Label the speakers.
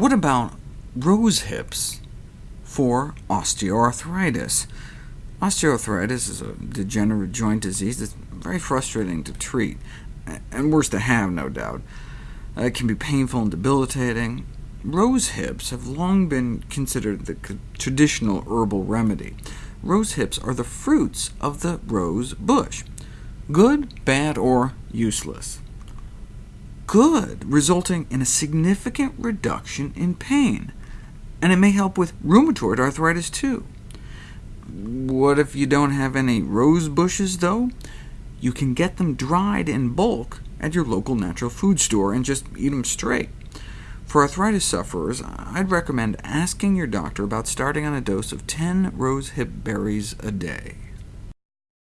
Speaker 1: What about rose hips for osteoarthritis? Osteoarthritis is a degenerative joint disease that's very frustrating to treat, and worse to have, no doubt. Uh, it can be painful and debilitating. Rose hips have long been considered the traditional herbal remedy. Rose hips are the fruits of the rose bush. Good, bad, or useless? Good, resulting in a significant reduction in pain, and it may help with rheumatoid arthritis too. What if you don't have any rose bushes, though? You can get them dried in bulk at your local natural food store and just eat them straight. For arthritis sufferers, I'd recommend asking your doctor about starting on a dose of 10 rosehip berries a day.